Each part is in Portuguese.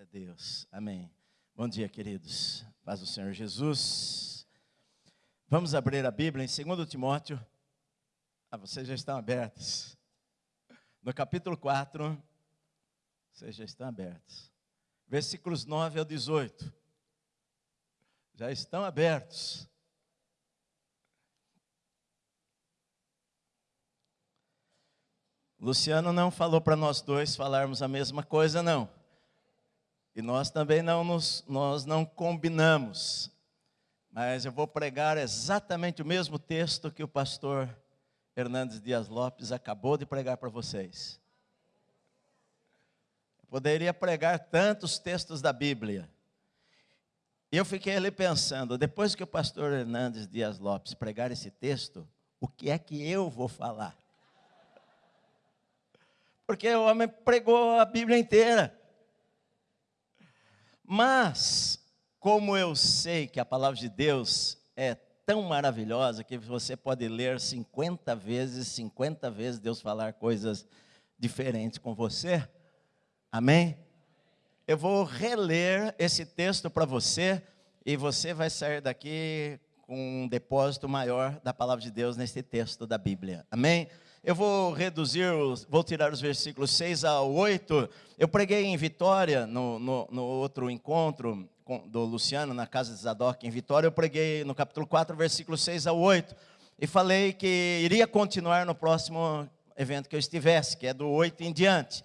Glória a Deus. Amém. Bom dia, queridos. Paz do Senhor Jesus. Vamos abrir a Bíblia em 2 Timóteo. Ah, vocês já estão abertos. No capítulo 4, vocês já estão abertos. Versículos 9 ao 18. Já estão abertos. Luciano não falou para nós dois falarmos a mesma coisa, não. E nós também não nos, nós não combinamos. Mas eu vou pregar exatamente o mesmo texto que o pastor Hernandes Dias Lopes acabou de pregar para vocês. Eu poderia pregar tantos textos da Bíblia. E eu fiquei ali pensando, depois que o pastor Hernandes Dias Lopes pregar esse texto, o que é que eu vou falar? Porque o homem pregou a Bíblia inteira. Mas, como eu sei que a palavra de Deus é tão maravilhosa que você pode ler 50 vezes, 50 vezes Deus falar coisas diferentes com você. Amém? Eu vou reler esse texto para você e você vai sair daqui com um depósito maior da palavra de Deus nesse texto da Bíblia. Amém? Eu vou reduzir, vou tirar os versículos 6 a 8. Eu preguei em Vitória, no, no, no outro encontro do Luciano, na casa de Zadok, em Vitória. Eu preguei no capítulo 4, versículos 6 a 8. E falei que iria continuar no próximo evento que eu estivesse, que é do 8 em diante.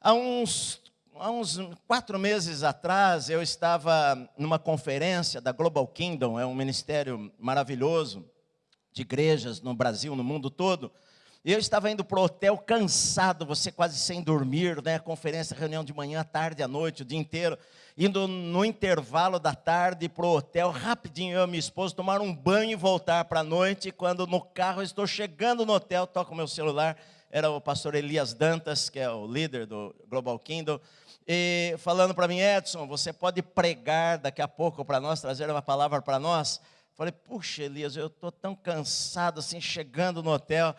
Há uns, há uns quatro meses atrás, eu estava numa conferência da Global Kingdom, é um ministério maravilhoso de igrejas no Brasil, no mundo todo. Eu estava indo para o hotel cansado, você quase sem dormir, né? Conferência, reunião de manhã, tarde, à noite, o dia inteiro. Indo no intervalo da tarde para o hotel, rapidinho eu e minha esposa tomar um banho e voltar para a noite. Quando no carro estou chegando no hotel, toco meu celular, era o pastor Elias Dantas, que é o líder do Global Kingdom, e falando para mim, Edson, você pode pregar daqui a pouco para nós, trazer uma palavra para nós? Falei, puxa, Elias, eu estou tão cansado assim, chegando no hotel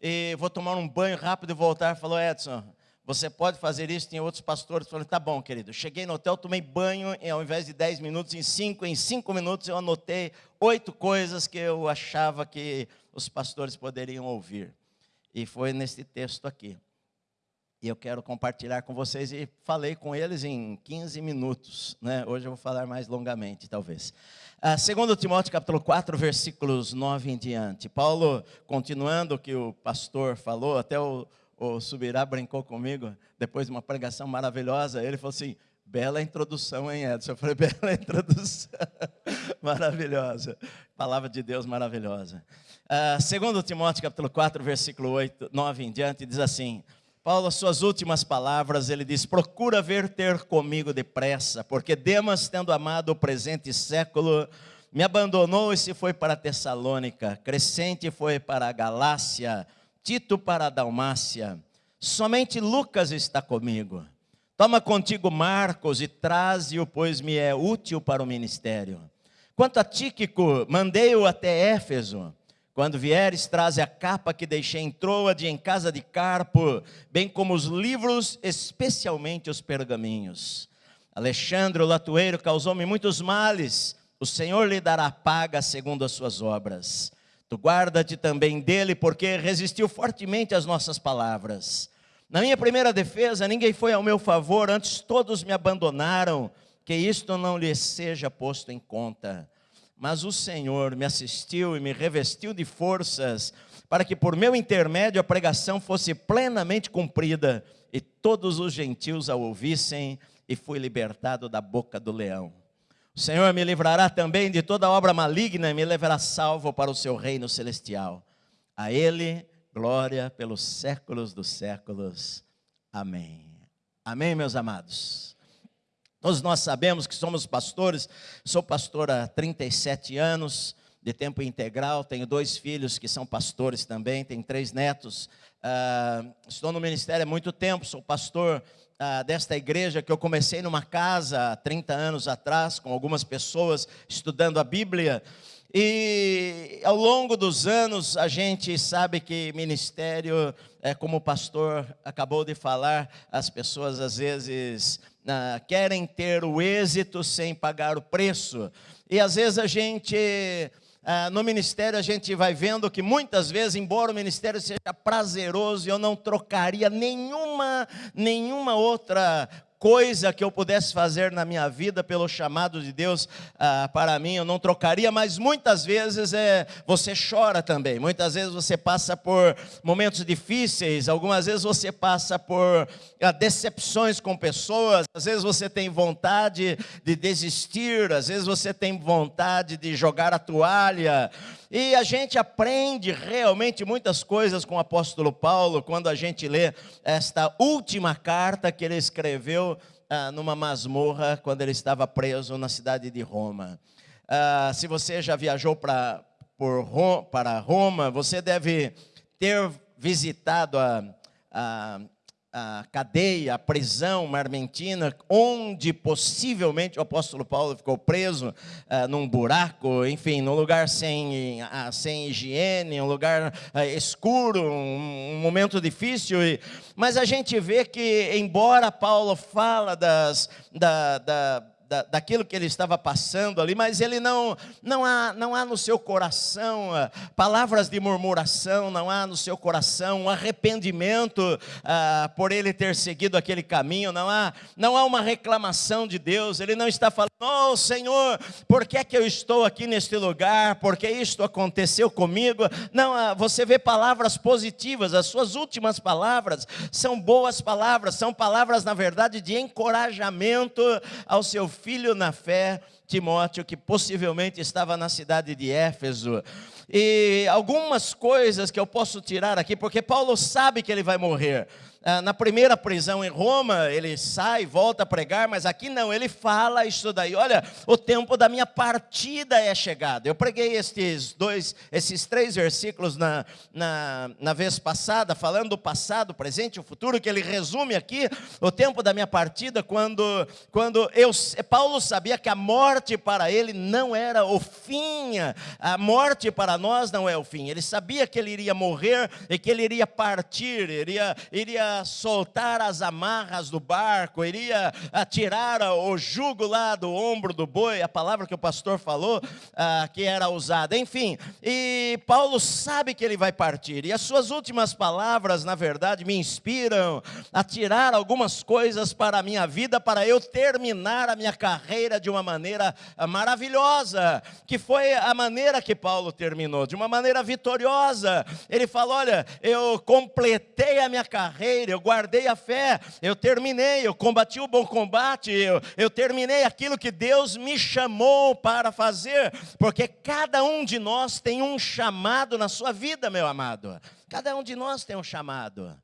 e vou tomar um banho rápido e voltar. Falou, Edson, você pode fazer isso? Tem outros pastores. Falei, tá bom, querido. Cheguei no hotel, tomei banho, e ao invés de 10 minutos, em 5, em 5 minutos eu anotei oito coisas que eu achava que os pastores poderiam ouvir. E foi nesse texto aqui. E eu quero compartilhar com vocês, e falei com eles em 15 minutos. Né? Hoje eu vou falar mais longamente, talvez. Ah, segundo Timóteo capítulo 4, versículos 9 em diante. Paulo, continuando o que o pastor falou, até o, o Subirá brincou comigo, depois de uma pregação maravilhosa, ele falou assim, bela introdução, hein, Edson? Eu falei, bela introdução, maravilhosa, palavra de Deus maravilhosa. Ah, segundo Timóteo capítulo 4, versículo 8, 9 em diante, diz assim, Paulo, as suas últimas palavras, ele diz: Procura ver ter comigo depressa, porque Demas, tendo amado o presente século, me abandonou e se foi para Tessalônica, Crescente foi para a Galácia, Tito para a Dalmácia. Somente Lucas está comigo. Toma contigo Marcos e traze-o, pois me é útil para o ministério. Quanto a Tíquico, mandei-o até Éfeso. Quando vieres, traze a capa que deixei em Troade, em casa de Carpo, bem como os livros, especialmente os pergaminhos. Alexandre, o latueiro, causou-me muitos males. O Senhor lhe dará paga segundo as suas obras. Tu guarda-te também dele, porque resistiu fortemente às nossas palavras. Na minha primeira defesa, ninguém foi ao meu favor, antes todos me abandonaram. Que isto não lhe seja posto em conta mas o Senhor me assistiu e me revestiu de forças, para que por meu intermédio a pregação fosse plenamente cumprida e todos os gentios a ouvissem, e fui libertado da boca do leão. O Senhor me livrará também de toda obra maligna e me levará salvo para o seu reino celestial. A Ele, glória pelos séculos dos séculos. Amém. Amém, meus amados. Todos nós sabemos que somos pastores, sou pastor há 37 anos, de tempo integral, tenho dois filhos que são pastores também, tenho três netos. Uh, estou no ministério há muito tempo, sou pastor uh, desta igreja que eu comecei numa casa há 30 anos atrás, com algumas pessoas estudando a Bíblia. E ao longo dos anos, a gente sabe que ministério, é, como o pastor acabou de falar, as pessoas às vezes ah, querem ter o êxito sem pagar o preço. E às vezes a gente ah, no ministério a gente vai vendo que muitas vezes, embora o ministério seja prazeroso, eu não trocaria nenhuma, nenhuma outra coisa que eu pudesse fazer na minha vida pelo chamado de Deus ah, para mim, eu não trocaria, mas muitas vezes é, você chora também, muitas vezes você passa por momentos difíceis, algumas vezes você passa por ah, decepções com pessoas, às vezes você tem vontade de desistir, às vezes você tem vontade de jogar a toalha, e a gente aprende realmente muitas coisas com o apóstolo Paulo quando a gente lê esta última carta que ele escreveu ah, numa masmorra quando ele estava preso na cidade de Roma. Ah, se você já viajou pra, para Roma, você deve ter visitado a, a a cadeia, a prisão marmentina, onde possivelmente o apóstolo Paulo ficou preso uh, num buraco, enfim, num lugar sem, uh, sem higiene, um lugar uh, escuro, um, um, momento difícil. E, mas a gente vê que, embora Paulo fala das, da, da da, daquilo que ele estava passando ali, mas ele não, não, há, não há no seu coração ah, palavras de murmuração, não há no seu coração um arrependimento ah, por ele ter seguido aquele caminho, não há, não há uma reclamação de Deus, ele não está falando, oh Senhor, por que é que eu estou aqui neste lugar, por que isto aconteceu comigo? Não, ah, você vê palavras positivas, as suas últimas palavras são boas palavras, são palavras, na verdade, de encorajamento ao seu filho na fé, Timóteo, que possivelmente estava na cidade de Éfeso. E algumas coisas que eu posso tirar aqui, porque Paulo sabe que ele vai morrer. Ah, na primeira prisão em Roma, ele sai, volta a pregar, mas aqui não, ele fala isso daí. Olha, o tempo da minha partida é chegado. Eu preguei estes dois, esses três versículos na, na, na vez passada, falando do passado, presente e o futuro, que ele resume aqui o tempo da minha partida, quando, quando eu, Paulo sabia que a morte para ele não era o fim, a morte para nós não é o fim. Ele sabia que ele iria morrer e que ele iria partir, iria, iria soltar as amarras do barco, iria tirar o jugo lá do ombro do boi, a palavra que o pastor falou, ah, que era usada. Enfim, e Paulo sabe que ele vai partir, e as suas últimas palavras, na verdade, me inspiram a tirar algumas coisas para a minha vida, para eu terminar a minha carreira de uma maneira ah, maravilhosa, que foi a maneira que Paulo terminou, de uma maneira vitoriosa. Ele fala: Olha, eu completei a minha carreira eu guardei a fé, eu terminei, eu combati o bom combate, eu, eu terminei aquilo que Deus me chamou para fazer, porque cada um de nós tem um chamado na sua vida, meu amado. Cada um de nós tem um chamado.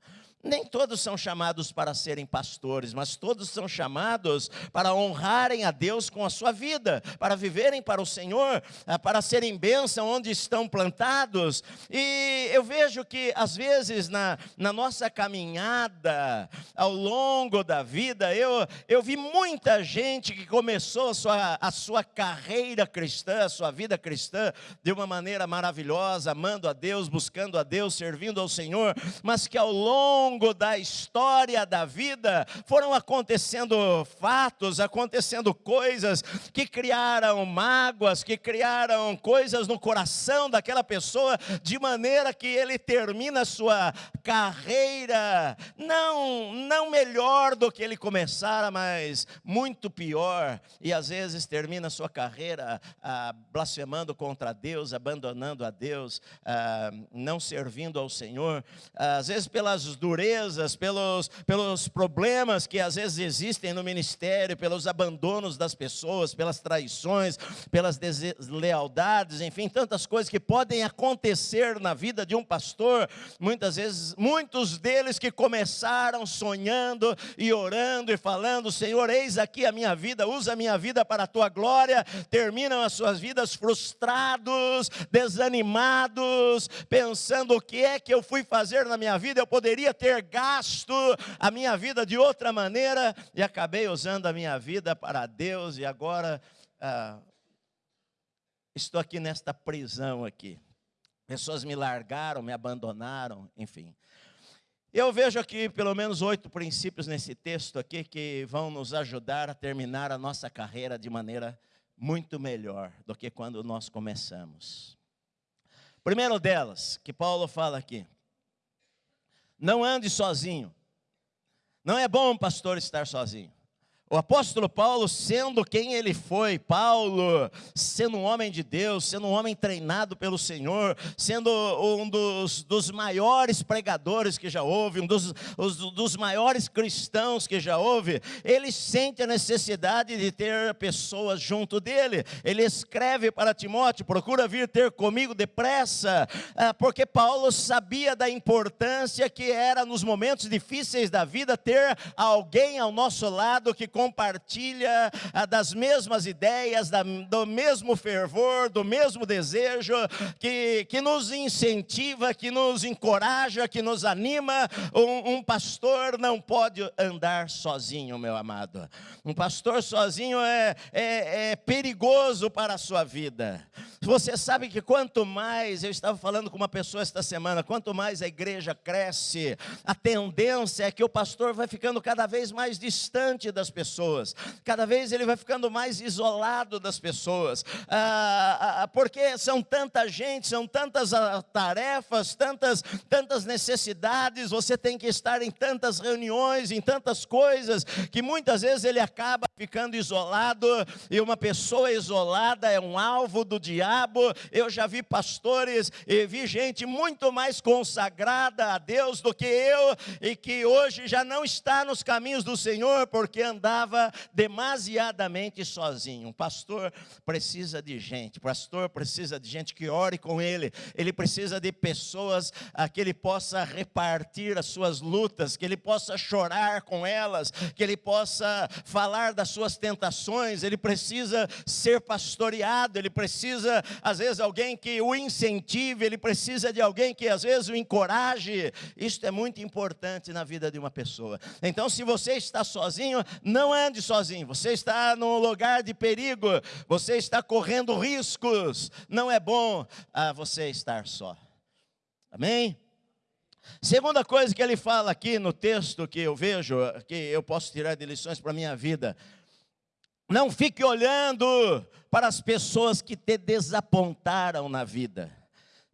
Nem todos são chamados para serem pastores, mas todos são chamados para honrarem a Deus com a sua vida, para viverem para o Senhor, eh, para serem bênção onde estão plantados. E eu vejo que, às vezes, na, na nossa caminhada, ao longo da vida, eu, eu vi muita gente que começou a sua, a sua carreira cristã, a sua vida cristã, de uma maneira maravilhosa, amando a Deus, buscando a Deus, servindo ao Senhor, mas que ao longo longo da história da vida foram acontecendo fatos, acontecendo coisas que criaram mágoas, que criaram coisas no coração daquela pessoa, de maneira que ele termina sua carreira não não melhor do que ele começara, mas muito pior, e às vezes termina sua carreira ah, blasfemando contra Deus, abandonando a Deus, ah, não servindo ao Senhor, às vezes pelas durezas durezas, pelos, pelos problemas que às vezes existem no ministério, pelos abandonos das pessoas, pelas traições, pelas deslealdades, enfim, tantas coisas que podem acontecer na vida de um pastor. Muitas vezes, muitos deles que começaram sonhando e orando e falando: Senhor, eis aqui a minha vida, usa a minha vida para a tua glória, terminam as suas vidas frustrados, desanimados, pensando: o que é que eu fui fazer na minha vida? Eu poderia ter ter gasto a minha vida de outra maneira e acabei usando a minha vida para Deus e agora ah, estou aqui nesta prisão aqui. Pessoas me largaram, me abandonaram, enfim. Eu vejo aqui pelo menos oito princípios nesse texto aqui que vão nos ajudar a terminar a nossa carreira de maneira muito melhor do que quando nós começamos. Primeiro delas, que Paulo fala aqui: não ande sozinho. Não é bom, pastor, estar sozinho. O apóstolo Paulo, sendo quem ele foi, Paulo, sendo um homem de Deus, sendo um homem treinado pelo Senhor, sendo um dos, dos maiores pregadores que já houve, um dos, os, dos maiores cristãos que já houve, ele sente a necessidade de ter pessoas junto dele. Ele escreve para Timóteo: procura vir ter comigo depressa, ah, porque Paulo sabia da importância que era nos momentos difíceis da vida ter alguém ao nosso lado que compartilha ah, das mesmas ideias, do mesmo fervor, do mesmo desejo, que, que nos incentiva, que nos encoraja, que nos anima. Um, um pastor não pode andar sozinho, meu amado. Um pastor sozinho é, é, é perigoso para a sua vida. Você sabe que quanto mais, eu estava falando com uma pessoa esta semana, quanto mais a igreja cresce, a tendência é que o pastor vai ficando cada vez mais distante das pessoas pessoas, cada vez ele vai ficando mais isolado das pessoas, ah, ah, ah, porque são tanta gente, são tantas tarefas, tantas, tantas necessidades, você tem que estar em tantas reuniões, em tantas coisas, que muitas vezes ele acaba ficando isolado, e uma pessoa isolada é um alvo do diabo. Eu já vi pastores e vi gente muito mais consagrada a Deus do que eu, e que hoje já não está nos caminhos do Senhor, porque andar estava demasiadamente sozinho. Um pastor precisa de gente, pastor precisa de gente que ore com ele, ele precisa de pessoas a que ele possa repartir as suas lutas, que ele possa chorar com elas, que ele possa falar das suas tentações, ele precisa ser pastoreado, ele precisa, às vezes, alguém que o incentive, ele precisa de alguém que às vezes o encoraje. Isto é muito importante na vida de uma pessoa. Então, se você está sozinho, não não ande sozinho, você está num lugar de perigo, você está correndo riscos, não é bom ah, você estar só. Amém? Segunda coisa que ele fala aqui no texto que eu vejo, que eu posso tirar de lições para a minha vida, não fique olhando para as pessoas que te desapontaram na vida.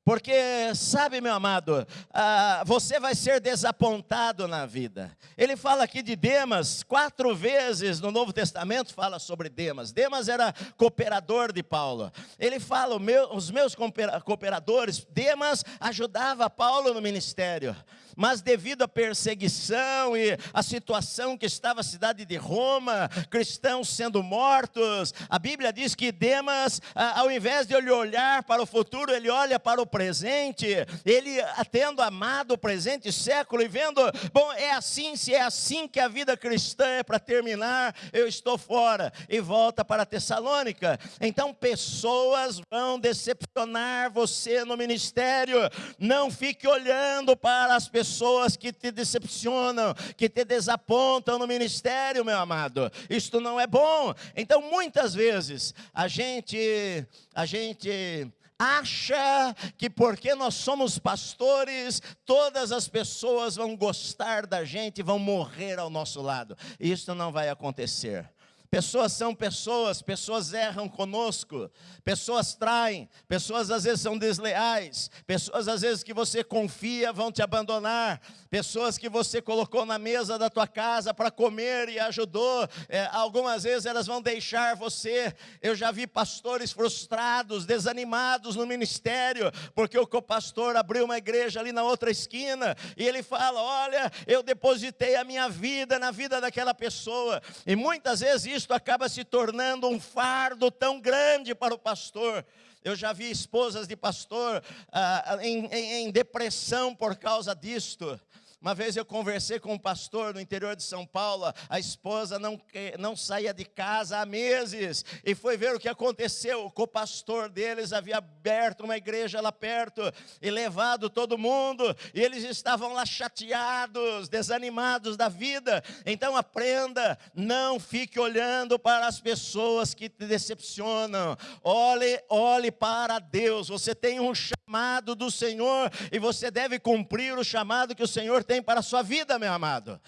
Porque, sabe, meu amado, ah, você vai ser desapontado na vida. Ele fala aqui de Demas, quatro vezes no Novo Testamento fala sobre Demas. Demas era cooperador de Paulo. Ele fala, meu, os meus cooperadores, Demas ajudava Paulo no ministério mas devido à perseguição e à situação que estava a cidade de Roma, cristãos sendo mortos, a Bíblia diz que Demas, ao invés de ele olhar para o futuro, ele olha para o presente, ele tendo amado o presente século e vendo, bom, é assim, se é assim que a vida cristã é para terminar, eu estou fora, e volta para Tessalônica. Então, pessoas vão decepcionar você no ministério, não fique olhando para as pessoas pessoas que te decepcionam, que te desapontam no ministério, meu amado. Isto não é bom. Então, muitas vezes, a gente, a gente acha que porque nós somos pastores, todas as pessoas vão gostar da gente, vão morrer ao nosso lado. Isso não vai acontecer. Pessoas são pessoas, pessoas erram conosco, pessoas traem, pessoas às vezes são desleais, pessoas às vezes que você confia vão te abandonar, pessoas que você colocou na mesa da tua casa para comer e ajudou, é, algumas vezes elas vão deixar você. Eu já vi pastores frustrados, desanimados no ministério, porque o co-pastor abriu uma igreja ali na outra esquina e ele fala: Olha, eu depositei a minha vida na vida daquela pessoa, e muitas vezes isso isto acaba se tornando um fardo tão grande para o pastor. Eu já vi esposas de pastor ah, em, em, em depressão por causa disto. Uma vez eu conversei com um pastor no interior de São Paulo, a esposa não, não saía de casa há meses, e foi ver o que aconteceu. O co-pastor deles havia aberto uma igreja lá perto e levado todo mundo, e eles estavam lá chateados, desanimados da vida. Então aprenda, não fique olhando para as pessoas que te decepcionam, olhe, olhe para Deus. Você tem um chamado do Senhor e você deve cumprir o chamado que o Senhor tem tem para a sua vida, meu amado.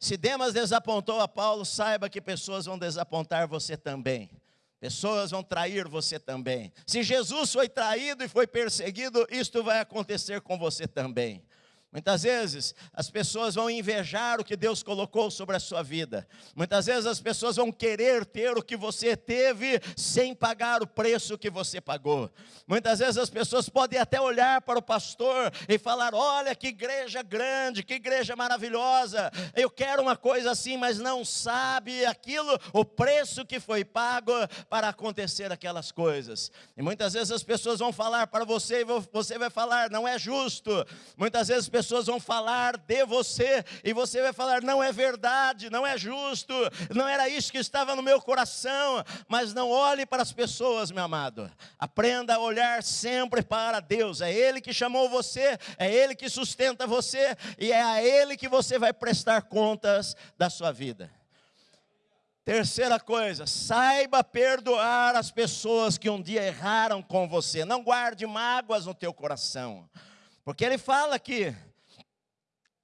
Se Demas desapontou a Paulo, saiba que pessoas vão desapontar você também. Pessoas vão trair você também. Se Jesus foi traído e foi perseguido, isto vai acontecer com você também. Muitas vezes as pessoas vão invejar o que Deus colocou sobre a sua vida. Muitas vezes as pessoas vão querer ter o que você teve sem pagar o preço que você pagou. Muitas vezes as pessoas podem até olhar para o pastor e falar: Olha que igreja grande, que igreja maravilhosa. Eu quero uma coisa assim, mas não sabe aquilo, o preço que foi pago para acontecer aquelas coisas. E muitas vezes as pessoas vão falar para você e você vai falar: Não é justo. Muitas vezes pessoas vão falar de você e você vai falar: não é verdade, não é justo, não era isso que estava no meu coração. Mas não olhe para as pessoas, meu amado. Aprenda a olhar sempre para Deus. É Ele que chamou você, é Ele que sustenta você e é a Ele que você vai prestar contas da sua vida. Terceira coisa, saiba perdoar as pessoas que um dia erraram com você. Não guarde mágoas no teu coração. Porque ele fala aqui,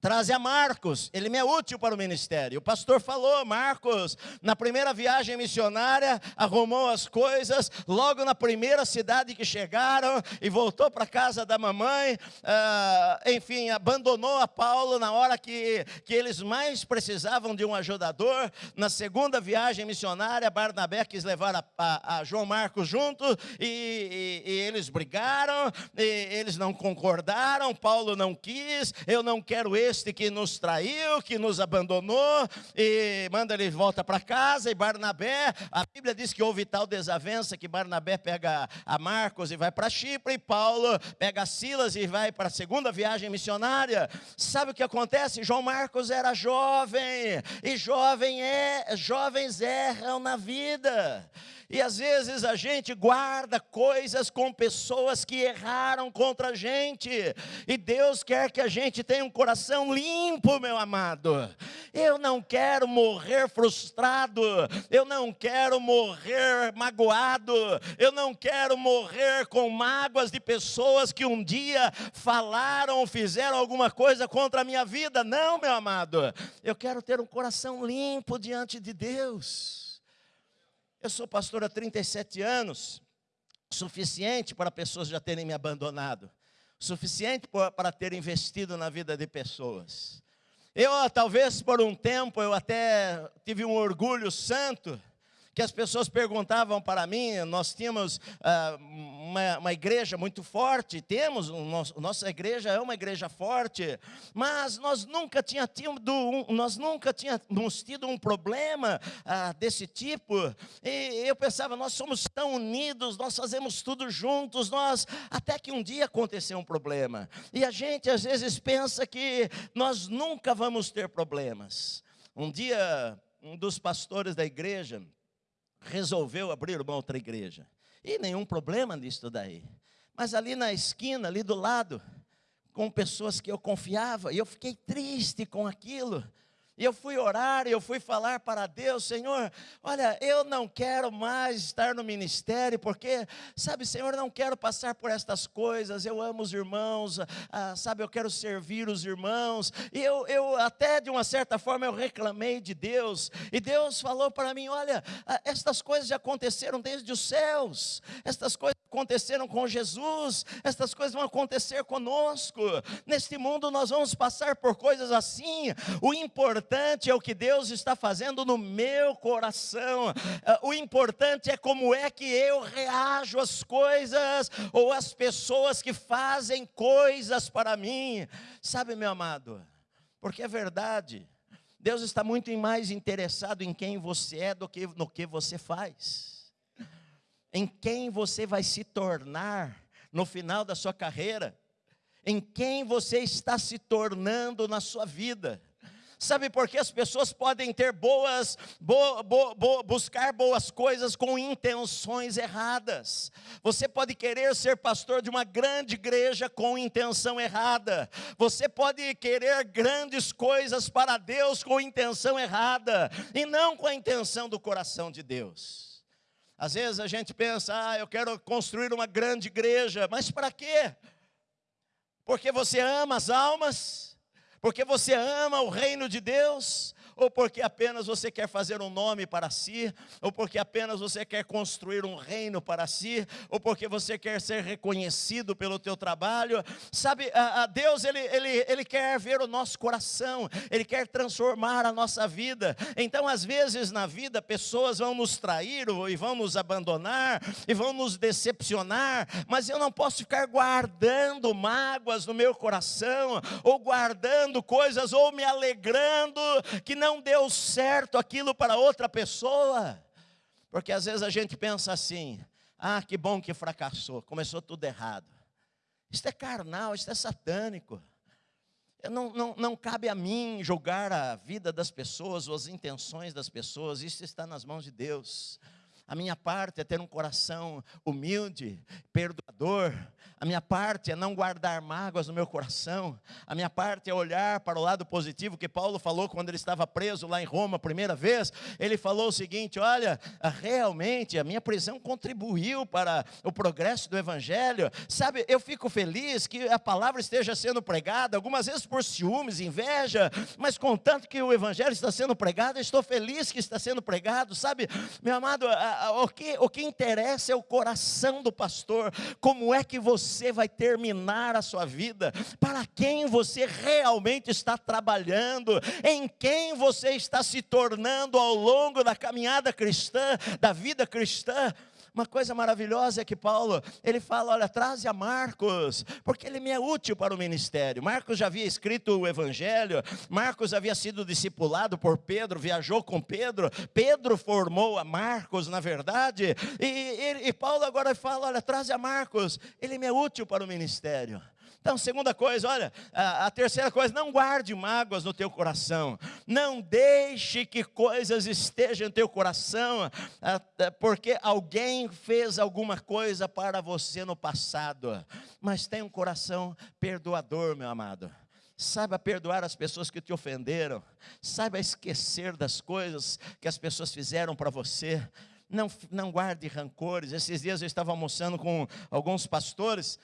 Traze a Marcos, ele me é útil para o ministério. O pastor falou, Marcos, na primeira viagem missionária, arrumou as coisas, logo na primeira cidade que chegaram, e voltou para casa da mamãe, ah, enfim, abandonou a Paulo na hora que, que eles mais precisavam de um ajudador. Na segunda viagem missionária, Barnabé quis levar a, a, a João Marcos junto, e, e, e eles brigaram, eles não concordaram, Paulo não quis, eu não quero esse este que nos traiu, que nos abandonou, e manda ele volta para casa, e Barnabé, a Bíblia diz que houve tal desavença que Barnabé pega a Marcos e vai para Chipre, e Paulo pega Silas e vai para a segunda viagem missionária. Sabe o que acontece? João Marcos era jovem, e jovem é, jovens erram na vida. E às vezes a gente guarda coisas com pessoas que erraram contra a gente. E Deus quer que a gente tenha um coração limpo, meu amado. Eu não quero morrer frustrado. Eu não quero morrer magoado. Eu não quero morrer com mágoas de pessoas que um dia falaram fizeram alguma coisa contra a minha vida. Não, meu amado. Eu quero ter um coração limpo diante de Deus. Eu sou pastor há 37 anos, suficiente para pessoas já terem me abandonado, suficiente para ter investido na vida de pessoas. Eu, talvez por um tempo, eu até tive um orgulho santo, que as pessoas perguntavam para mim, nós tínhamos ah, uma, uma, igreja muito forte, temos, nosso, nossa igreja é uma igreja forte, mas nós nunca, tinha tido um, nós nunca tínhamos tido um problema ah, desse tipo, e eu pensava, nós somos tão unidos, nós fazemos tudo juntos, nós, até que um dia aconteceu um problema, e a gente às vezes pensa que nós nunca vamos ter problemas. Um dia, um dos pastores da igreja, resolveu abrir uma outra igreja. E nenhum problema nisso daí. Mas ali na esquina, ali do lado, com pessoas que eu confiava, e eu fiquei triste com aquilo. E eu fui orar, eu fui falar para Deus, Senhor, olha, eu não quero mais estar no ministério, porque, sabe, Senhor, não quero passar por estas coisas, eu amo os irmãos, ah, sabe, eu quero servir os irmãos, e eu, eu até de uma certa forma eu reclamei de Deus, e Deus falou para mim, olha, ah, estas coisas já aconteceram desde os céus, estas coisas aconteceram com Jesus, estas coisas vão acontecer conosco, neste mundo nós vamos passar por coisas assim, o importante é o que Deus está fazendo no meu coração. Ah, o importante é como é que eu reajo às coisas ou às pessoas que fazem coisas para mim. Sabe, meu amado? Porque é verdade. Deus está muito mais interessado em quem você é do que no que você faz. Em quem você vai se tornar no final da sua carreira. Em quem você está se tornando na sua vida. Sabe por que as pessoas podem ter boas, bo, bo, bo, buscar boas coisas com intenções erradas? Você pode querer ser pastor de uma grande igreja com intenção errada. Você pode querer grandes coisas para Deus com intenção errada e não com a intenção do coração de Deus. Às vezes a gente pensa, ah, eu quero construir uma grande igreja, mas para quê? Porque você ama as almas? Porque você ama o reino de Deus? Ou porque apenas você quer fazer um nome para si, ou porque apenas você quer construir um reino para si, ou porque você quer ser reconhecido pelo teu trabalho. Sabe, a, a Deus ele, ele, ele quer ver o nosso coração, Ele quer transformar a nossa vida. Então, às vezes na vida, pessoas vão nos trair e vão nos abandonar e vão nos decepcionar, mas eu não posso ficar guardando mágoas no meu coração, ou guardando coisas, ou me alegrando que não não deu certo aquilo para outra pessoa. Porque às vezes a gente pensa assim: ah, que bom que fracassou, começou tudo errado. Isso é carnal, isso é satânico. Não, não, não cabe a mim julgar a vida das pessoas ou as intenções das pessoas, isso está nas mãos de Deus. A minha parte é ter um coração humilde, perdoador, a minha parte é não guardar mágoas no meu coração. A minha parte é olhar para o lado positivo que Paulo falou quando ele estava preso lá em Roma a primeira vez. Ele falou o seguinte: Olha, realmente a minha prisão contribuiu para o progresso do evangelho. Sabe, eu fico feliz que a palavra esteja sendo pregada, algumas vezes por ciúmes, inveja, mas contanto que o evangelho está sendo pregado, eu estou feliz que está sendo pregado. Sabe, meu amado, o que, o que interessa é o coração do pastor. Como é que você vai terminar a sua vida, para quem você realmente está trabalhando, em quem você está se tornando ao longo da caminhada cristã, da vida cristã. Uma coisa maravilhosa é que Paulo, ele fala, olha, traze a Marcos, porque ele me é útil para o ministério. Marcos já havia escrito o evangelho, Marcos havia sido discipulado por Pedro, viajou com Pedro, Pedro formou a Marcos, na verdade, e, e, e Paulo agora fala, olha, traze a Marcos, ele me é útil para o ministério. Então, segunda coisa, olha, a, a, terceira coisa, não guarde mágoas no teu coração, não deixe que coisas estejam no teu coração, porque alguém fez alguma coisa para você no passado, mas tem um coração perdoador, meu amado. Saiba perdoar as pessoas que te ofenderam, saiba esquecer das coisas que as pessoas fizeram para você. Não, não guarde rancores. Esses dias eu estava almoçando com alguns pastores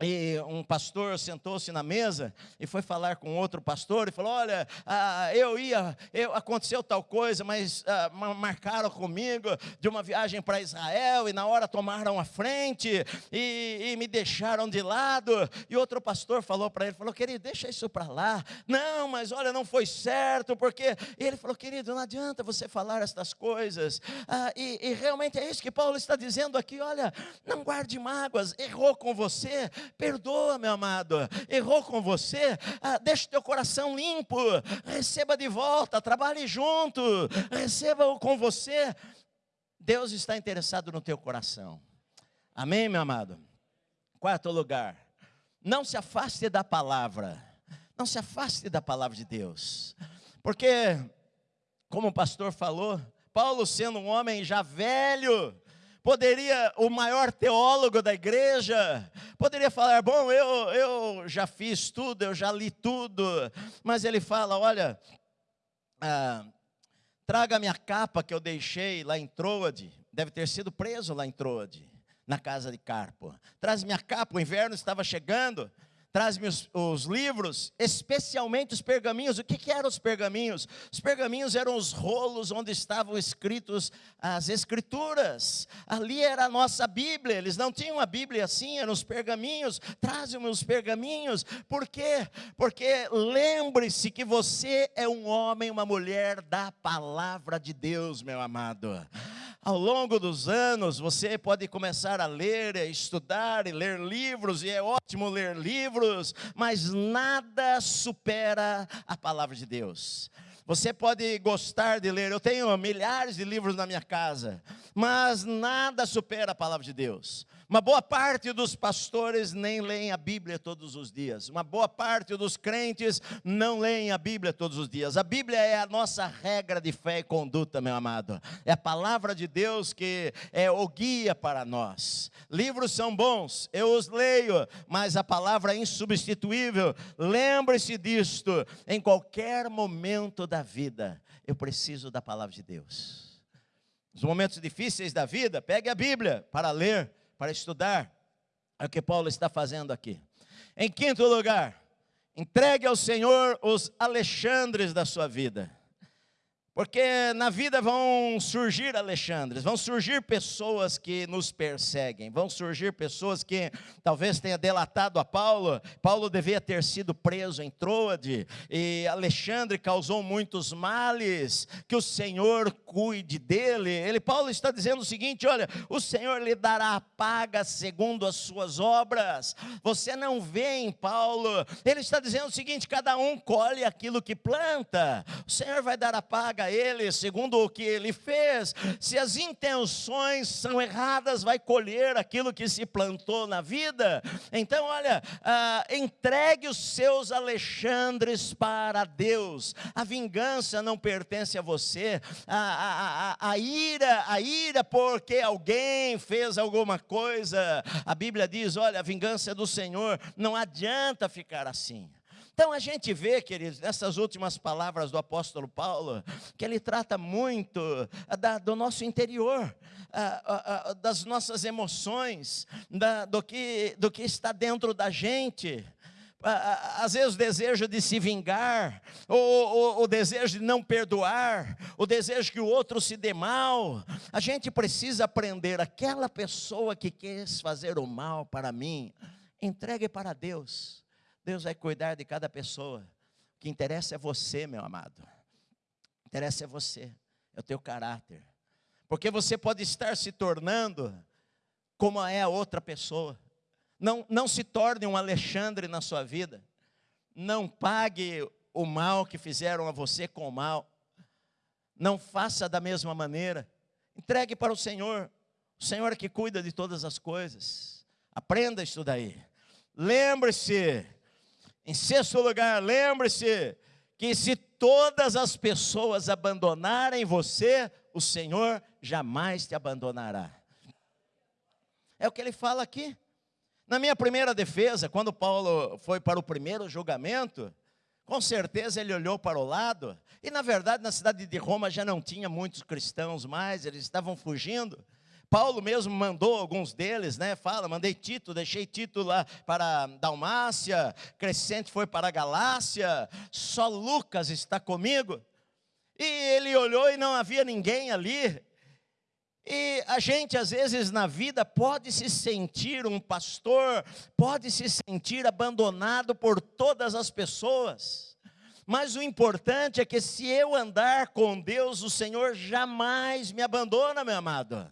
e um pastor sentou-se na mesa e foi falar com outro pastor e falou: Olha, ah, eu ia, eu, aconteceu tal coisa, mas ah, marcaram comigo de uma viagem para Israel e na hora tomaram a frente e, e, me deixaram de lado. E outro pastor falou para ele: falou, Querido, deixa isso para lá. Não, mas olha, não foi certo, porque. E ele falou: Querido, não adianta você falar estas coisas. Ah, e, e realmente é isso que Paulo está dizendo aqui: Olha, não guarde mágoas, errou com você Perdoa, meu amado. Errou com você? Ah, deixa teu coração limpo. Receba de volta. Trabalhe junto. Receba-o com você. Deus está interessado no teu coração. Amém, meu amado? Quarto lugar. Não se afaste da palavra. Não se afaste da palavra de Deus. Porque, como o pastor falou, Paulo sendo um homem já velho, poderia, o maior teólogo da igreja, poderia falar: bom, eu, eu já fiz tudo, eu já li tudo, mas ele fala: olha, ah, traga minha capa que eu deixei lá em Troade, deve ter sido preso lá em Troade, na casa de Carpo. Traz minha capa, o inverno estava chegando traz-me os, os, livros, especialmente os pergaminhos. O que, que eram os pergaminhos? Os pergaminhos eram os rolos onde estavam escritos as escrituras. Ali era a nossa Bíblia. Eles não tinham a Bíblia assim, eram os pergaminhos. Traz-me os pergaminhos. Por quê? Porque lembre-se que você é um homem, uma mulher da palavra de Deus, meu amado. Ao longo dos anos, você pode começar a ler, a estudar e ler livros, e é ótimo ler livros, mas nada supera a palavra de Deus. Você pode gostar de ler, eu tenho milhares de livros na minha casa, mas nada supera a palavra de Deus. Uma boa parte dos pastores nem leem a Bíblia todos os dias. Uma boa parte dos crentes não leem a Bíblia todos os dias. A Bíblia é a nossa regra de fé e conduta, meu amado. É a palavra de Deus que é o guia para nós. Livros são bons, eu os leio, mas a palavra é insubstituível. Lembre-se disto, em qualquer momento da vida, eu preciso da palavra de Deus. Nos momentos difíceis da vida, pegue a Bíblia para ler para estudar. É o que Paulo está fazendo aqui. Em quinto lugar, Entregue ao Senhor os Alexandres da sua vida. Porque na vida vão surgir Alexandres, vão surgir pessoas que nos perseguem, vão surgir pessoas que talvez tenha delatado a Paulo. Paulo devia ter sido preso em Troade, e Alexandre causou muitos males. Que o Senhor cuide dele. Ele Paulo está dizendo o seguinte: olha, o Senhor lhe dará a paga segundo as suas obras. Você não vê em Paulo. Ele está dizendo o seguinte: cada um colhe aquilo que planta. O Senhor vai dar a paga ele, segundo o que ele fez. Se as intenções são erradas, vai colher aquilo que se plantou na vida. Então, olha, ah, entregue os seus Alexandres para Deus. A vingança não pertence a você. A, a, a, a ira, a ira porque alguém fez alguma coisa. A Bíblia diz: olha, a vingança é do Senhor. Não adianta ficar assim. Então a gente vê, queridos, nessas últimas palavras do apóstolo Paulo, que ele trata muito ah, da, do nosso interior, a, a, das nossas emoções, da, do, que, do que está dentro da gente às vezes o desejo de se vingar, o, o, o, desejo de não perdoar, o desejo que o outro se dê mal. A gente precisa aprender, aquela pessoa que quis fazer o mal para mim, entregue para Deus. Deus vai cuidar de cada pessoa. O que interessa é você, meu amado. O que interessa é você, é o teu caráter. Porque você pode estar se tornando como é a outra pessoa. Não, não se torne um Alexandre na sua vida. Não pague o mal que fizeram a você com o mal. Não faça da mesma maneira. Entregue para o Senhor. O Senhor é que cuida de todas as coisas. Aprenda isso daí. Lembre-se em sexto lugar, lembre-se que se todas as pessoas abandonarem você, o Senhor jamais te abandonará. É o que ele fala aqui. Na minha primeira defesa, quando Paulo foi para o primeiro julgamento, com certeza ele olhou para o lado, e na verdade na cidade de Roma já não tinha muitos cristãos mais, eles estavam fugindo. Paulo mesmo mandou alguns deles, né? Fala, mandei Tito, deixei Tito lá para Dalmácia, Crescente foi para Galácia, só Lucas está comigo. E ele olhou e não havia ninguém ali. E a gente, às vezes, na vida, pode se sentir um pastor, pode se sentir abandonado por todas as pessoas. Mas o importante é que se eu andar com Deus, o Senhor jamais me abandona, meu amado.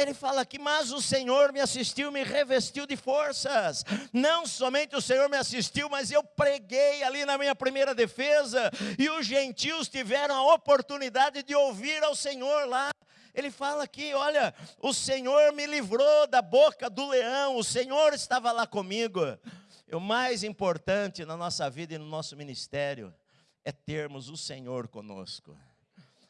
Ele fala aqui, mas o Senhor me assistiu, me revestiu de forças. Não somente o Senhor me assistiu, mas eu preguei ali na minha primeira defesa, e os gentios tiveram a oportunidade de ouvir ao Senhor lá. Ele fala aqui: olha, o Senhor me livrou da boca do leão, o Senhor estava lá comigo. E o mais importante na nossa vida e no nosso ministério é termos o Senhor conosco.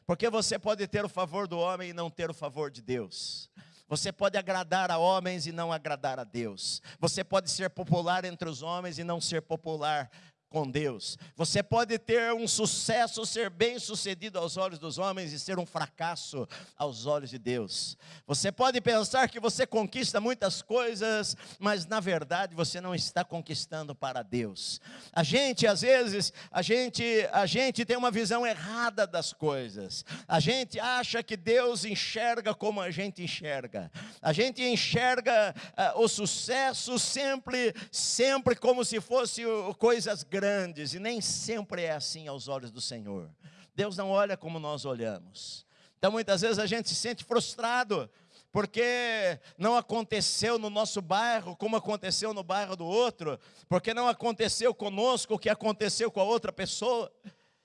Porque você pode ter o favor do homem e não ter o favor de Deus. Você pode agradar a homens e não agradar a Deus. Você pode ser popular entre os homens e não ser popular com Deus. Você pode ter um sucesso, ser bem sucedido aos olhos dos homens e ser um fracasso aos olhos de Deus. Você pode pensar que você conquista muitas coisas, mas na verdade você não está conquistando para Deus. A gente, às vezes, a gente, a gente tem uma visão errada das coisas. A gente acha que Deus enxerga como a gente enxerga. A gente enxerga uh, o sucesso sempre, sempre como se fosse coisas grandes grandes, e nem sempre é assim aos olhos do Senhor. Deus não olha como nós olhamos. Então muitas vezes a gente se sente frustrado, porque não aconteceu no nosso bairro como aconteceu no bairro do outro, porque não aconteceu conosco o que aconteceu com a outra pessoa.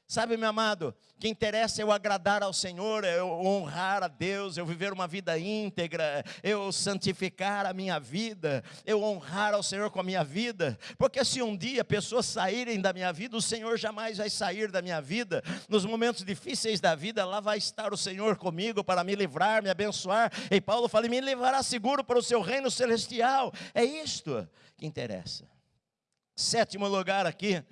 Sabe, meu amado, o que interessa é eu agradar ao Senhor, é eu honrar a Deus, eu viver uma vida íntegra, eu santificar a minha vida, eu honrar ao Senhor com a minha vida, porque se um dia pessoas saírem da minha vida, o Senhor jamais vai sair da minha vida. Nos momentos difíceis da vida, lá vai estar o Senhor comigo para me livrar, me abençoar. E Paulo fala: me levará seguro para o seu reino celestial. É isto que interessa. Sétimo lugar aqui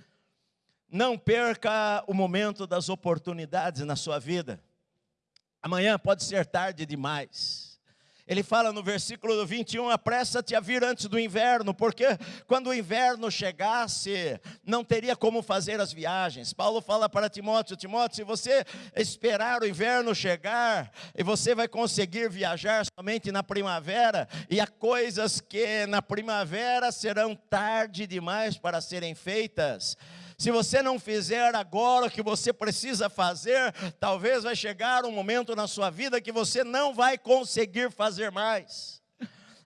não perca o momento das oportunidades na sua vida. Amanhã pode ser tarde demais. Ele fala no versículo 21, apressa-te a vir antes do inverno, porque quando o inverno chegasse, não teria como fazer as viagens. Paulo fala para Timóteo, Timóteo, se você esperar o inverno chegar, e você vai conseguir viajar somente na primavera, e há coisas que na primavera serão tarde demais para serem feitas. Se você não fizer agora o que você precisa fazer, talvez vai chegar um momento na sua vida que você não vai conseguir fazer mais.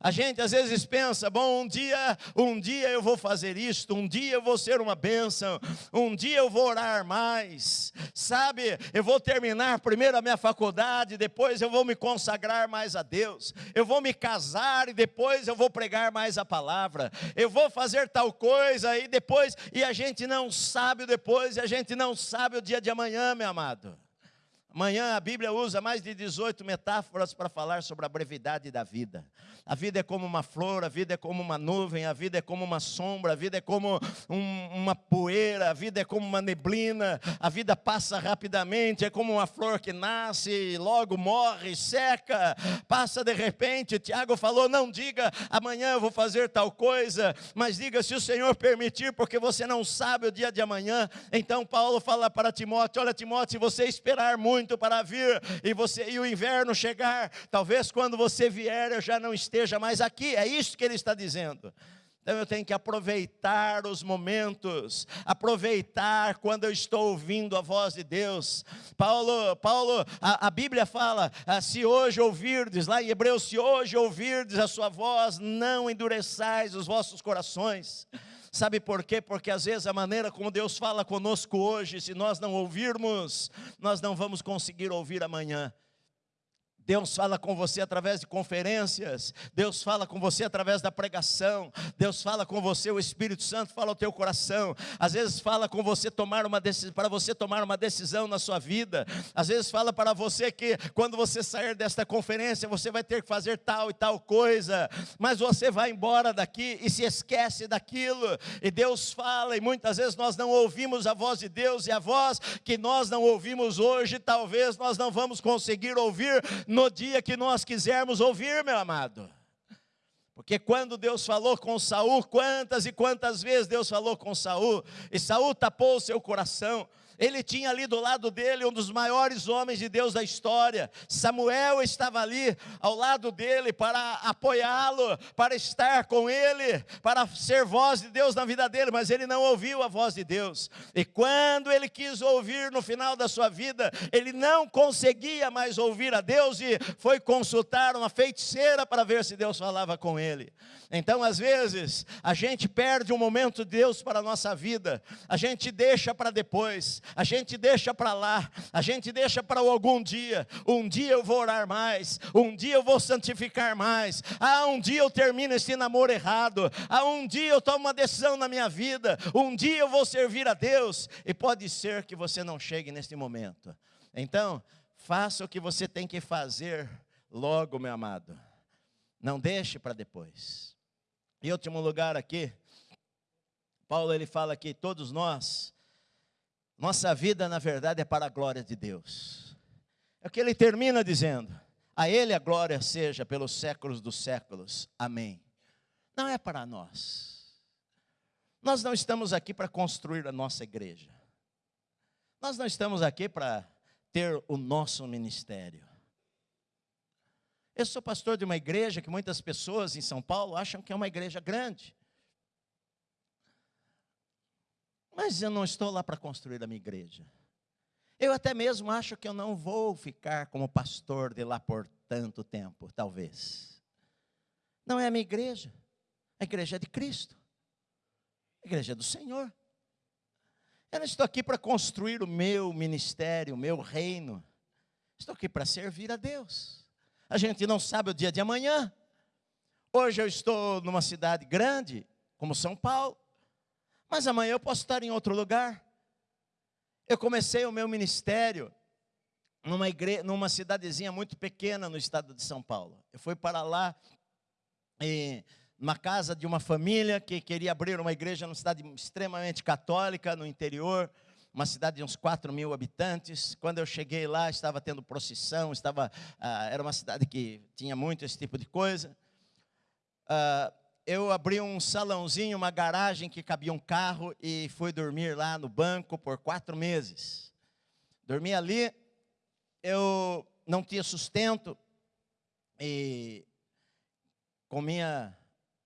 A gente às vezes pensa, bom, um dia, um dia eu vou fazer isto, um dia eu vou ser uma bênção, um dia eu vou orar mais, sabe? Eu vou terminar primeiro a minha faculdade, depois eu vou me consagrar mais a Deus, eu vou me casar e depois eu vou pregar mais a palavra, eu vou fazer tal coisa e depois, e a gente não sabe o depois, e a gente não sabe o dia de amanhã, meu amado. Amanhã a Bíblia usa mais de 18 metáforas para falar sobre a brevidade da vida. A vida é como uma flor, a vida é como uma nuvem, a vida é como uma sombra, a vida é como um, uma poeira, a vida é como uma neblina, a vida passa rapidamente, é como uma flor que nasce, logo morre, seca, passa de repente. Tiago falou: não diga amanhã eu vou fazer tal coisa, mas diga se o Senhor permitir, porque você não sabe o dia de amanhã. Então Paulo fala para Timóteo: olha, Timóteo, se você esperar muito para vir e, você, e o inverno chegar, talvez quando você vier eu já não esteja esteja mais aqui. É isso que ele está dizendo. Então eu tenho que aproveitar os momentos, aproveitar quando eu estou ouvindo a voz de Deus. Paulo, Paulo, a, a Bíblia fala: ah, se hoje ouvirdes, lá em Hebreus, se hoje ouvirdes a sua voz, não endureçais os vossos corações. Sabe por quê? Porque às vezes a maneira como Deus fala conosco hoje, se nós não ouvirmos, nós não vamos conseguir ouvir amanhã. Deus fala com você através de conferências, Deus fala com você através da pregação, Deus fala com você, o Espírito Santo fala ao teu coração. Às vezes fala com você tomar uma decisão, para você tomar uma decisão na sua vida. Às vezes fala para você que quando você sair desta conferência, você vai ter que fazer tal e tal coisa, mas você vai embora daqui e se esquece daquilo. E Deus fala e muitas vezes nós não ouvimos a voz de Deus e a voz que nós não ouvimos hoje, talvez nós não vamos conseguir ouvir no dia que nós quisermos ouvir, meu amado. Porque quando Deus falou com Saul, quantas e quantas vezes Deus falou com Saul, e Saul tapou o seu coração, ele tinha ali do lado dele um dos maiores homens de Deus da história. Samuel estava ali ao lado dele para apoiá-lo, para estar com ele, para ser voz de Deus na vida dele, mas ele não ouviu a voz de Deus. E quando ele quis ouvir no final da sua vida, ele não conseguia mais ouvir a Deus e foi consultar uma feiticeira para ver se Deus falava com ele. Então, às vezes, a gente perde um momento de Deus para a nossa vida, a gente deixa para depois, a gente deixa para lá, a gente deixa para algum dia. Um dia eu vou orar mais, um dia eu vou santificar mais. Ah, um dia eu termino esse namoro errado. Ah, um dia eu tomo uma decisão na minha vida. Um dia eu vou servir a Deus. E pode ser que você não chegue nesse momento. Então, faça o que você tem que fazer logo, meu amado. Não deixe para depois. Em último lugar aqui, Paulo ele fala que todos nós, nossa vida na verdade é para a glória de Deus. É o que ele termina dizendo: a Ele a glória seja pelos séculos dos séculos. Amém. Não é para nós. Nós não estamos aqui para construir a nossa igreja. Nós não estamos aqui para ter o nosso ministério. Eu sou pastor de uma igreja que muitas pessoas em São Paulo acham que é uma igreja grande. Mas eu não estou lá para construir a minha igreja. Eu até mesmo acho que eu não vou ficar como pastor de lá por tanto tempo, talvez. Não é a minha igreja. A igreja é de Cristo. A igreja é do Senhor. Eu não estou aqui para construir o meu ministério, o meu reino. Estou aqui para servir a Deus. A gente não sabe o dia de amanhã. Hoje eu estou numa cidade grande, como São Paulo, mas amanhã eu posso estar em outro lugar. Eu comecei o meu ministério numa, igreja, numa cidadezinha muito pequena no estado de São Paulo. Eu fui para lá, e, numa casa de uma família que queria abrir uma igreja numa cidade extremamente católica, no interior. uma cidade de uns 4 mil habitantes. Quando eu cheguei lá, estava tendo procissão, estava, ah, era uma cidade que tinha muito esse tipo de coisa. Ah, eu abri um salãozinho, uma garagem que cabia um carro e fui dormir lá no banco por quatro meses. Dormi ali, eu não tinha sustento e comia.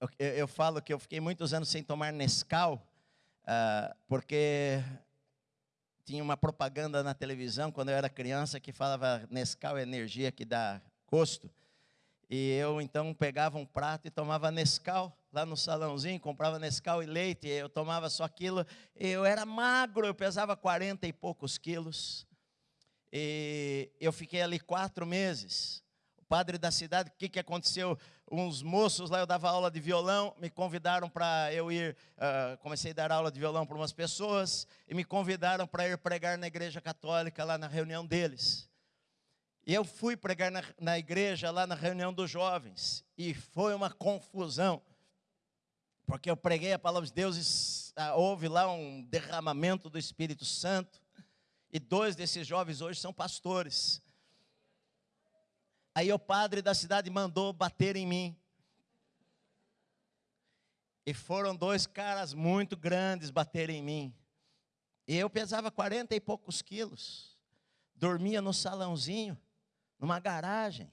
Eu, eu falo que eu fiquei muitos anos sem tomar Nescau, uh, porque tinha uma propaganda na televisão quando eu era criança que falava Nescau é energia que dá gosto. E eu então pegava um prato e tomava Nescau lá no salãozinho, comprava Nescau e leite, eu tomava só aquilo. Eu era magro, eu pesava 40 e poucos quilos. E eu fiquei ali quatro meses. O padre da cidade, o que, que aconteceu? Uns moços lá, eu dava aula de violão, me convidaram para eu ir. Uh, comecei a dar aula de violão para umas pessoas, e me convidaram para ir pregar na igreja católica, lá na reunião deles. E eu fui pregar na, na igreja, lá na reunião dos jovens, e foi uma confusão porque eu preguei a palavra de Deus e ah, houve lá um derramamento do Espírito Santo. E dois desses jovens hoje são pastores. Aí o padre da cidade mandou bater em mim. E foram dois caras muito grandes bater em mim. E eu pesava 40 e poucos quilos. Dormia no salãozinho, numa garagem.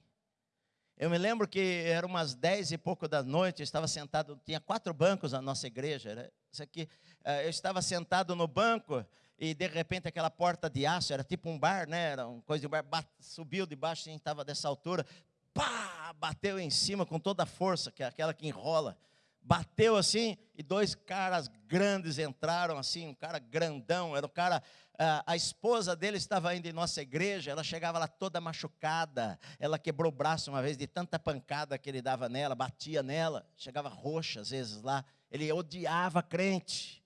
Eu me lembro que eram umas dez e pouco da noite, eu estava sentado, tinha quatro bancos na nossa igreja. Era isso aqui. Eh, eu estava sentado no banco e de repente aquela porta de aço, era tipo um bar, né? Era uma coisa de bar, subiu debaixo, a gente estava dessa altura, pá, bateu em cima com toda a força, que é aquela que enrola. Bateu assim, e dois caras grandes entraram assim, um cara grandão, era um cara, a, esposa dele estava indo em nossa igreja, ela chegava lá toda machucada, ela quebrou o braço uma vez de tanta pancada que ele dava nela, batia nela, chegava roxa às vezes lá, ele odiava crente,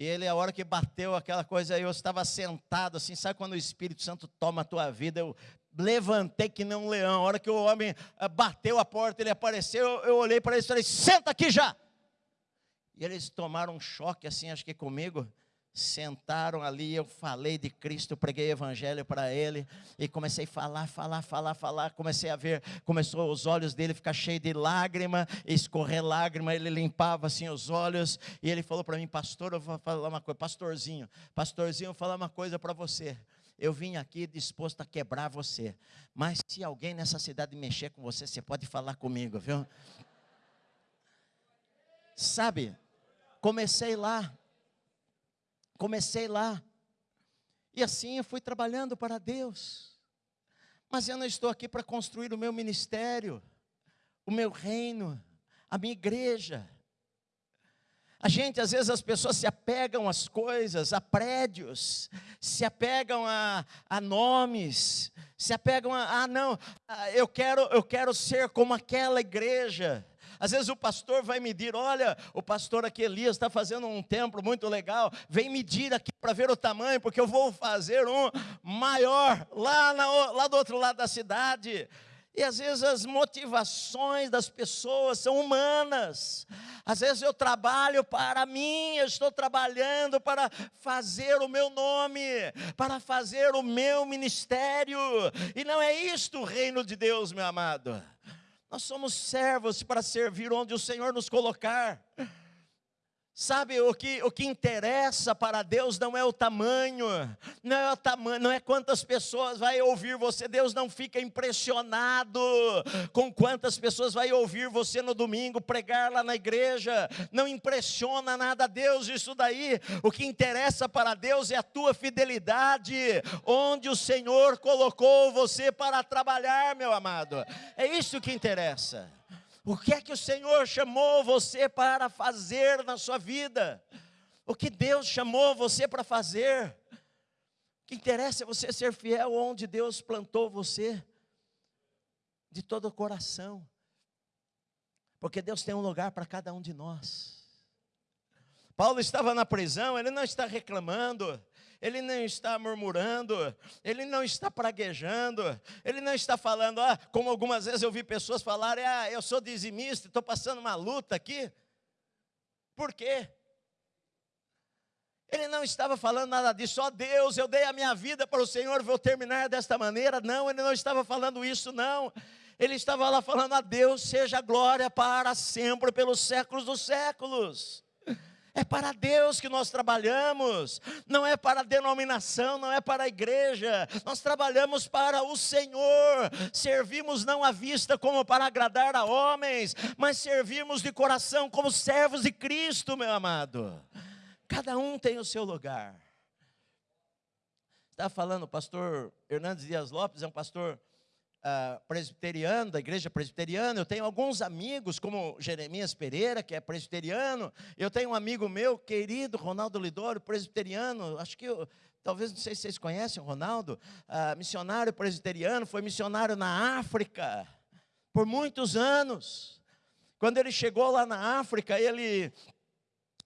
e ele, a hora que bateu aquela coisa, eu estava sentado assim, sabe quando o Espírito Santo toma a tua vida? Eu levantei que nem um leão. A hora que o homem ah, bateu a porta, ele apareceu, eu, olhei para eles e falei: senta aqui já. E eles tomaram um choque assim, acho que comigo sentaram ali, eu falei de Cristo, preguei evangelho para ele e comecei a falar, falar, falar, falar, comecei a ver, começou os olhos dele ficar cheios de lágrima, escorrer lágrima, ele limpava assim os olhos e ele falou para mim, pastor, eu vou falar uma coisa, pastorzinho, pastorzinho, eu vou falar uma coisa para você. Eu vim aqui disposto a quebrar você, mas se alguém nessa cidade mexer com você, você pode falar comigo, viu? Sabe? Comecei lá, Comecei lá. E assim eu fui trabalhando para Deus. Mas eu não estou aqui para construir o meu ministério, o meu reino, a minha igreja. A gente, às vezes, as pessoas se apegam às coisas, a prédios, se apegam a, a nomes, se apegam a, ah, não, ah, eu quero, eu quero ser como aquela igreja. Às vezes o pastor vai medir, olha, o pastor aqui Elias está fazendo um templo muito legal, vem medir aqui para ver o tamanho, porque eu vou fazer um maior lá, na, lá do outro lado da cidade. E às vezes as motivações das pessoas são humanas. Às vezes eu trabalho para mim, eu estou trabalhando para fazer o meu nome, para fazer o meu ministério. E não é isto o reino de Deus, meu amado. Nós somos servos para servir onde o Senhor nos colocar. Sabe, o que, o que interessa para Deus não é o tamanho, não é o tamanho, não é quantas pessoas vai ouvir você. Deus não fica impressionado com quantas pessoas vai ouvir você no domingo pregar lá na igreja. Não impressiona nada a Deus isso daí. O que interessa para Deus é a tua fidelidade, onde o Senhor colocou você para trabalhar, meu amado. É isso que interessa. O que é que o Senhor chamou você para fazer na sua vida? O que Deus chamou você para fazer? O que interessa é você ser fiel onde Deus plantou você, de todo o coração, porque Deus tem um lugar para cada um de nós. Paulo estava na prisão, ele não está reclamando, ele não está murmurando, ele não está praguejando, ele não está falando, ah, como algumas vezes eu vi pessoas falarem, ah, eu sou dizimista, estou passando uma luta aqui. Por quê? Ele não estava falando nada disso, ó oh, Deus, eu dei a minha vida para o Senhor, vou terminar desta maneira. Não, ele não estava falando isso, não. Ele estava lá falando a Deus, seja glória para sempre, pelos séculos dos séculos. É para Deus que nós trabalhamos, não é para a denominação, não é para a igreja, nós trabalhamos para o Senhor, servimos não à vista como para agradar a homens, mas servimos de coração como servos de Cristo, meu amado. Cada um tem o seu lugar. Está falando o pastor Hernandes Dias Lopes, é um pastor uh, presbiteriano, da igreja presbiteriana, eu tenho alguns amigos, como Jeremias Pereira, que é presbiteriano, eu tenho um amigo meu, querido, Ronaldo Lidoro, presbiteriano, acho que, eu, talvez, não sei se vocês conhecem o Ronaldo, uh, missionário presbiteriano, foi missionário na África, por muitos anos, quando ele chegou lá na África, ele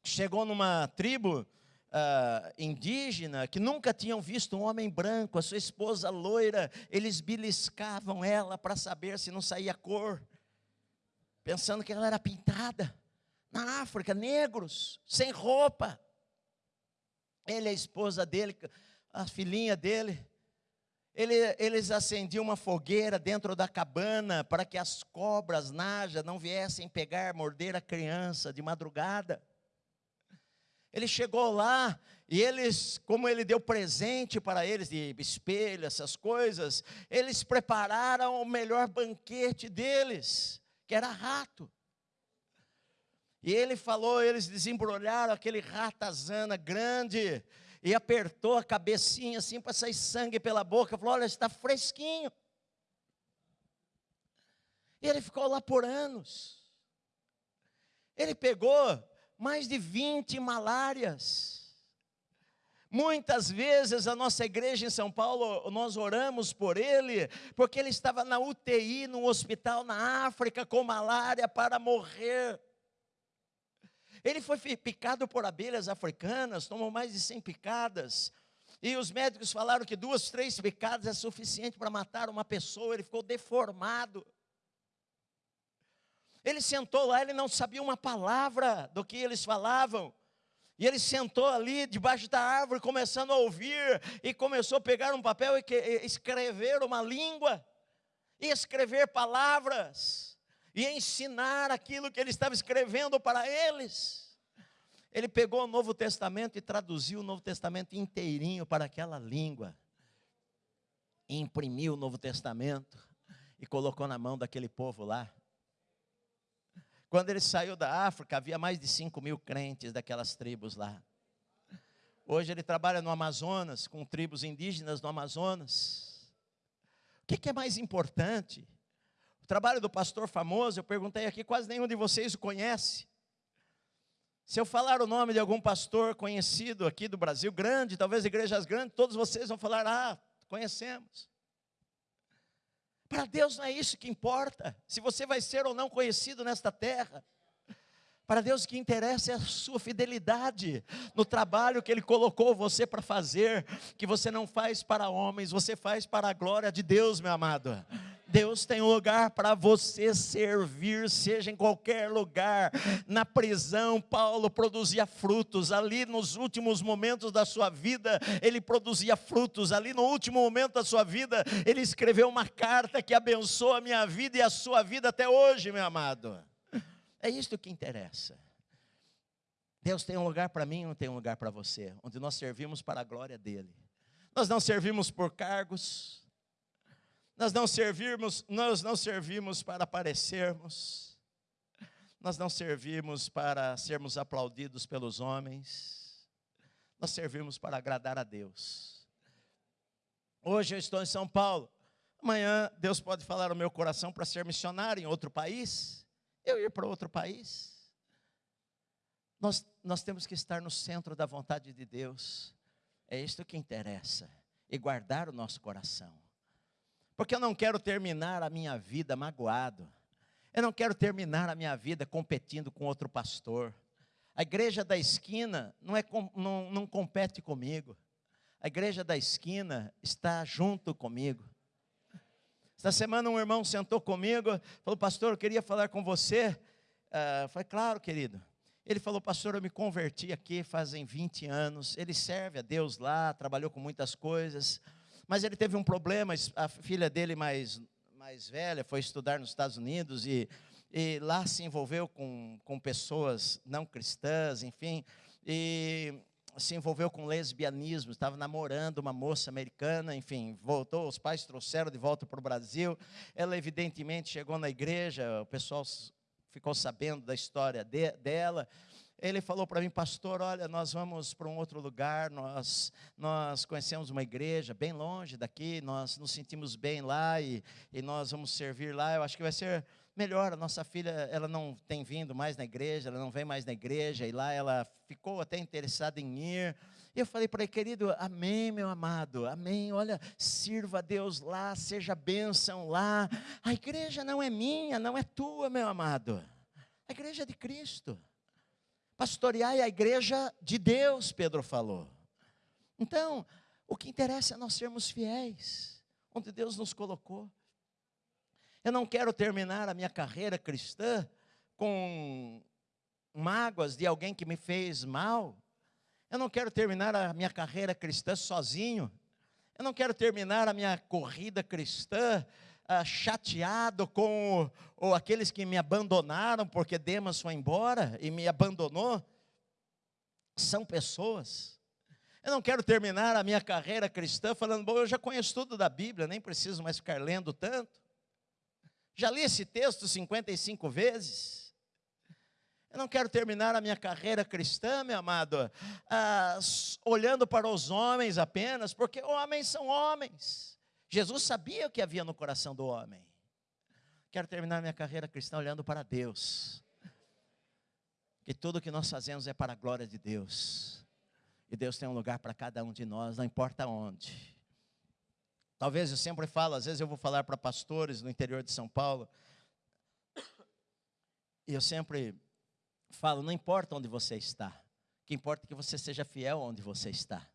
chegou numa tribo, uh, indígena que nunca tinham visto um homem branco, a sua esposa loira, eles beliscavam ela para saber se não saía cor, pensando que ela era pintada. Na África, negros, sem roupa. Ele, a esposa dele, a filhinha dele, ele, eles acendiam uma fogueira dentro da cabana para que as cobras naja não viessem pegar, morder a criança de madrugada. Ele chegou lá e eles, como ele deu presente para eles, de espelho, essas coisas, eles prepararam o melhor banquete deles, que era rato. E ele falou, eles desembrulharam aquele ratazana grande e apertou a cabecinha assim para sair sangue pela boca. Falou: Olha, está fresquinho. E ele ficou lá por anos. Ele pegou mais de 20 malárias. Muitas vezes a nossa igreja em São Paulo, nós oramos por ele, porque ele estava na UTI, num hospital na África, com malária para morrer. Ele foi picado por abelhas africanas, tomou mais de 100 picadas. E os médicos falaram que duas, três picadas é suficiente para matar uma pessoa. Ele ficou deformado. Ele sentou lá, ele não sabia uma palavra do que eles falavam. E ele sentou ali debaixo da árvore, começando a ouvir, e começou a pegar um papel e escrever uma língua, e escrever palavras, e ensinar aquilo que ele estava escrevendo para eles. Ele pegou o Novo Testamento e traduziu o Novo Testamento inteirinho para aquela língua, e imprimiu o Novo Testamento, e colocou na mão daquele povo lá. Quando ele saiu da África, havia mais de 5 mil crentes daquelas tribos lá. Hoje ele trabalha no Amazonas, com tribos indígenas no Amazonas. O que, que é mais importante? O trabalho do pastor famoso, eu perguntei aqui, quase nenhum de vocês o conhece. Se eu falar o nome de algum pastor conhecido aqui do Brasil, grande, talvez igrejas grandes, todos vocês vão falar: ah, conhecemos. Para Deus não é isso que importa, se você vai ser ou não conhecido nesta terra. Para Deus o que interessa é a sua fidelidade no trabalho que Ele colocou você para fazer, que você não faz para homens, você faz para a glória de Deus, meu amado. Deus tem um lugar para você servir, seja em qualquer lugar. Na prisão, Paulo produzia frutos. Ali nos últimos momentos da sua vida, ele produzia frutos. Ali no último momento da sua vida, ele escreveu uma carta que abençoa a minha vida e a sua vida até hoje, meu amado. É isto que interessa. Deus tem um lugar para mim não tem um lugar para você, onde nós servimos para a glória dele. Nós não servimos por cargos, nós não servimos, nós não servimos para aparecermos. Nós não servimos para sermos aplaudidos pelos homens. Nós servimos para agradar a Deus. Hoje eu estou em São Paulo. Amanhã Deus pode falar no meu coração para ser missionário em outro país. Eu ir para outro país. Nós, nós temos que estar no centro da vontade de Deus. É isto que interessa. E guardar o nosso coração. Porque eu não quero terminar a minha vida magoado. Eu não quero terminar a minha vida competindo com outro pastor. A igreja da esquina não, é, não, não compete comigo. A igreja da esquina está junto comigo. Esta semana um irmão sentou comigo, falou, pastor, eu queria falar com você. Uh, falei, claro, querido. Ele falou, pastor, eu me converti aqui fazem 20 anos. Ele serve a Deus lá, trabalhou com muitas coisas, mas ele teve um problema. A filha dele mais, mais velha foi estudar nos Estados Unidos e, e lá se envolveu com, com pessoas não cristãs, enfim, e se envolveu com lesbianismo, estava namorando uma moça americana, enfim, voltou, os pais trouxeram de volta para o Brasil. Ela, evidentemente, chegou na igreja, o pessoal ficou sabendo da história de, dela. Ele falou para mim, pastor, olha, nós vamos para um outro lugar, nós, nós conhecemos uma igreja bem longe daqui, nós nos sentimos bem lá e, e nós vamos servir lá. Eu acho que vai ser melhor. A nossa filha, ela não tem vindo mais na igreja, ela não vem mais na igreja, e lá ela ficou até interessada em ir. E eu falei para ele, querido, amém, meu amado, amém. Olha, sirva a Deus lá, seja bênção lá. A igreja não é minha, não é tua, meu amado. A igreja é de Cristo. Pastorear é a igreja de Deus, Pedro falou. Então, o que interessa é nós sermos fiéis, onde Deus nos colocou. Eu não quero terminar a minha carreira cristã com mágoas de alguém que me fez mal. Eu não quero terminar a minha carreira cristã sozinho. Eu não quero terminar a minha corrida cristã ah, chateado com ou aqueles que me abandonaram porque Demas foi embora e me abandonou. São pessoas. Eu não quero terminar a minha carreira cristã falando, bom, eu já conheço tudo da Bíblia, nem preciso mais ficar lendo tanto. Já li esse texto 55 vezes. Eu não quero terminar a minha carreira cristã, meu amado, ah, olhando para os homens apenas, porque homens são homens. Jesus sabia o que havia no coração do homem. Quero terminar minha carreira cristã olhando para Deus. Que tudo que nós fazemos é para a glória de Deus. E Deus tem um lugar para cada um de nós, não importa onde. Talvez eu sempre falo, às vezes eu vou falar para pastores no interior de São Paulo. E eu sempre falo: não importa onde você está, o que importa é que você seja fiel onde você está.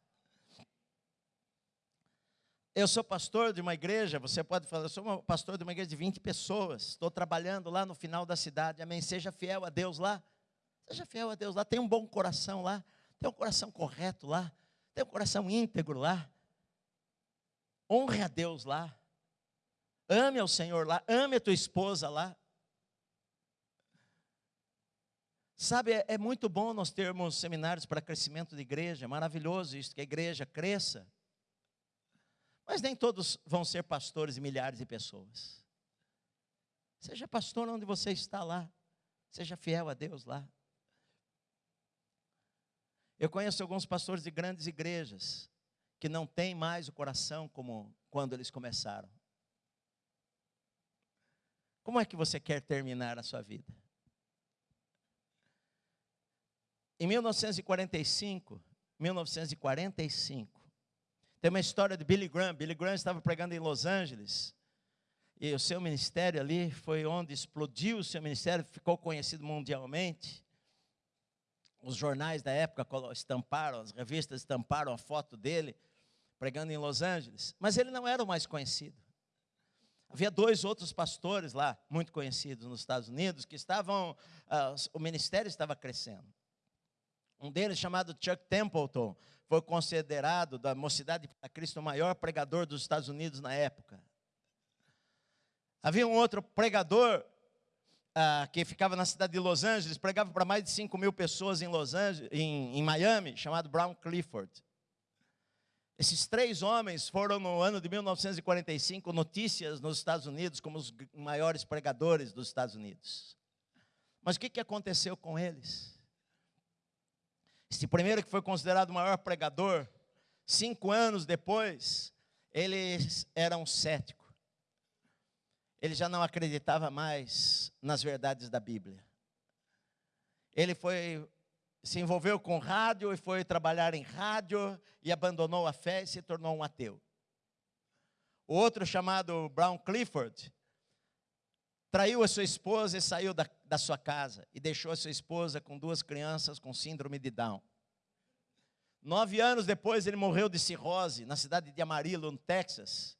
Eu sou pastor de uma igreja, você pode falar, eu sou pastor de uma igreja de 20 pessoas, estou trabalhando lá no final da cidade, amém. Seja fiel a Deus lá, seja fiel a Deus lá, tem um bom coração lá, tem um coração correto lá, tem um coração íntegro lá, honre a Deus lá, ame ao Senhor lá, ame a tua esposa lá, Sabe, é, é, muito bom nós termos seminários para crescimento de igreja, é maravilhoso isso, que a igreja cresça. Mas nem todos vão ser pastores e milhares de pessoas. Seja pastor onde você está lá, seja fiel a Deus lá. Eu conheço alguns pastores de grandes igrejas que não têm mais o coração como quando eles começaram. Como é que você quer terminar a sua vida? Em 1945, 1945, tem uma história de Billy Graham. Billy Graham estava pregando em Los Angeles. E o seu ministério ali foi onde explodiu o seu ministério, ficou conhecido mundialmente. Os jornais da época estamparam, as revistas estamparam a foto dele pregando em Los Angeles. Mas ele não era o mais conhecido. Havia dois outros pastores lá, muito conhecidos nos Estados Unidos, que estavam, uh, o ministério estava crescendo. Um deles, chamado Chuck Templeton, foi considerado da Mocidade para Cristo o maior pregador dos Estados Unidos na época. Havia um outro pregador ah, que ficava na cidade de Los Angeles, pregava para mais de 5 mil pessoas em, Los Angeles, em, em Miami, chamado Brown Clifford. Esses três homens foram, no ano de 1945, notícias nos Estados Unidos como os maiores pregadores dos Estados Unidos. Mas o que, que aconteceu com eles? Esse primeiro que foi considerado o maior pregador, cinco anos depois, ele era um cético. Ele já não acreditava mais nas verdades da Bíblia. Ele foi se envolveu com rádio e foi trabalhar em rádio e abandonou a fé e se tornou um ateu. O outro chamado Brown Clifford traiu a sua esposa e saiu da, da sua casa e deixou sua esposa com duas crianças com síndrome de Down. Nove anos depois ele morreu de cirrose na cidade de Amarillo, no Texas.